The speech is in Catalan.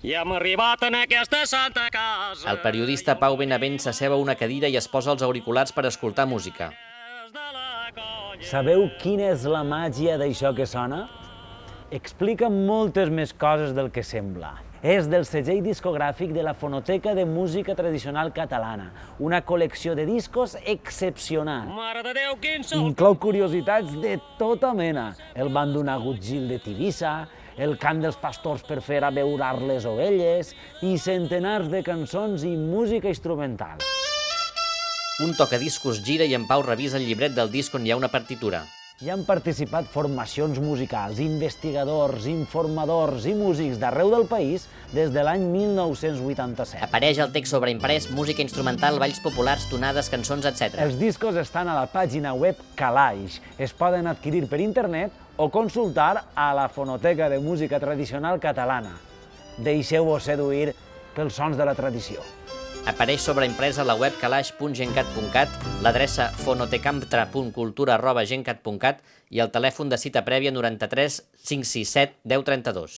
I hem arribat en aquesta santa casa. El periodista Pau Benavent s'asseu a una cadira i es posa els auriculars per escoltar música. Sabeu quina és la màgia d'això que sona? Explica moltes més coses del que sembla. És del segell discogràfic de la Fonoteca de Música Tradicional Catalana, una col·lecció de discos excepcional. Mare de Déu, quin sol. Inclou curiositats de tota mena. El bandonagut Gil de Tivissa, el cant dels pastors per fer abeurar les ovelles i centenars de cançons i música instrumental. Un tocadiscos gira i en Pau revisa el llibret del disc on hi ha una partitura. Hi han participat formacions musicals, investigadors, informadors i músics d'arreu del país des de l'any 1987. Apareix el text sobreimprès, música instrumental, balls populars, tonades, cançons, etc. Els discos estan a la pàgina web Calaix. Es poden adquirir per internet o consultar a la Fonoteca de Música Tradicional Catalana. Deixeu-vos seduir pels sons de la tradició. Apareix sobreimprès a la web calaix.gencat.cat, l'adreça fonotecamptra.cultura.gencat.cat i el telèfon de cita prèvia 93 567 1032.